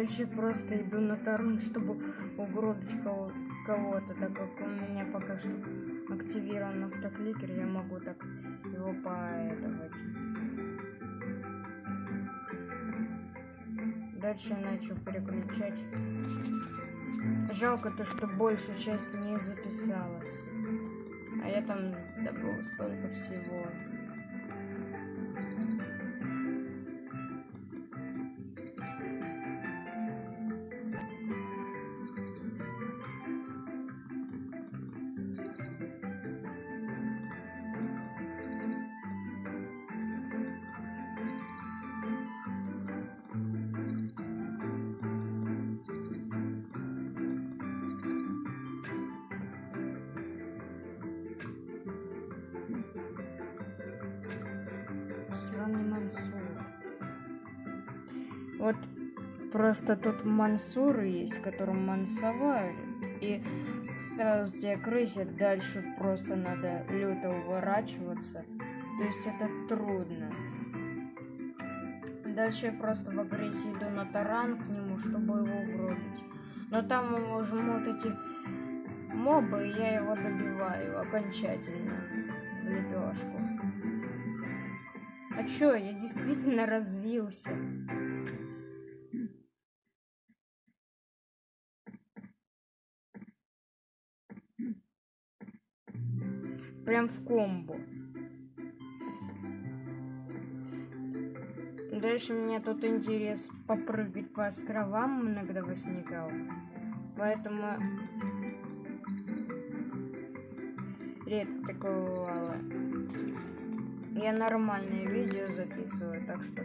Дальше просто иду на таран, чтобы угробить кого- кого-то, так как у меня пока что активирован автокликер, я могу так его поэтовать. Дальше я начал переключать. Жалко то, что большая часть не записалась. А я там добыл столько всего. Просто тут Мансур есть, которым мансовали. И сразу тебя крысят, дальше просто надо люто уворачиваться. То есть это трудно. Дальше я просто в агрессии иду на таран к нему, чтобы его угробить. Но там его жмут эти мобы, и я его добиваю окончательно в лепешку. А чё, я действительно развился. В комбо. Дальше меня тут интерес попрыгать по островам иногда возникал. Поэтому редко такое бывало. Я нормальные видео записываю, так что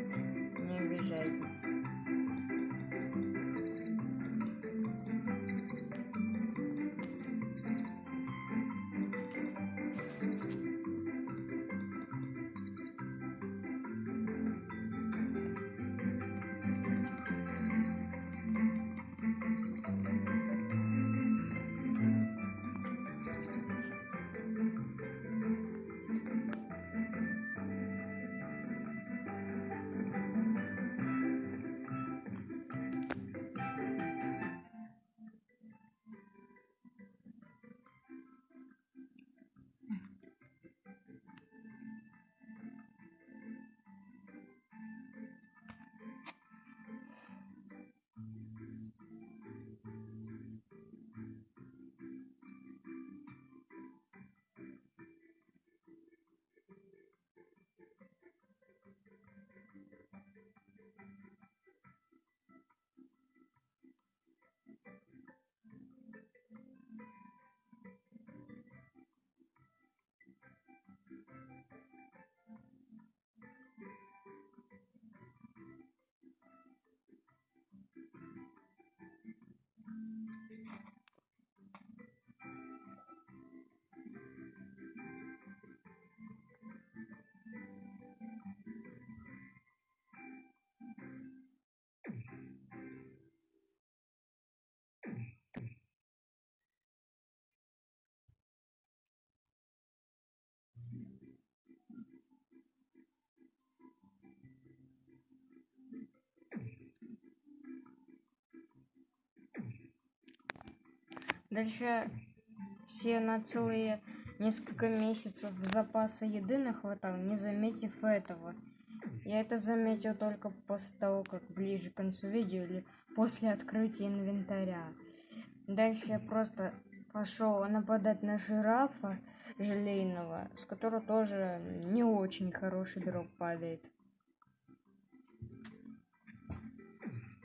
Дальше все на целые несколько месяцев запаса еды нахватал, не заметив этого. Я это заметил только после того, как ближе к концу видео или после открытия инвентаря. Дальше я просто пошел нападать на жирафа желейного, с которого тоже не очень хороший дроп падает.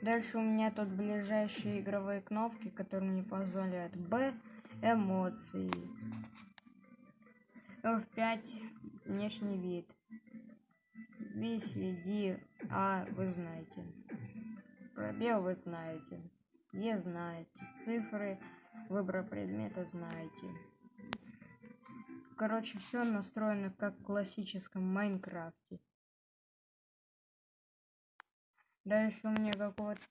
Дальше у меня тут ближайшие игровые кнопки, которые мне позволяют. Б. Эмоции. F5. Внешний вид. B, C, D, А вы знаете. Пробел вы знаете. Е знаете. Цифры. Выбор предмета знаете. Короче, все настроено как в классическом Майнкрафте. Дальше у меня какого-то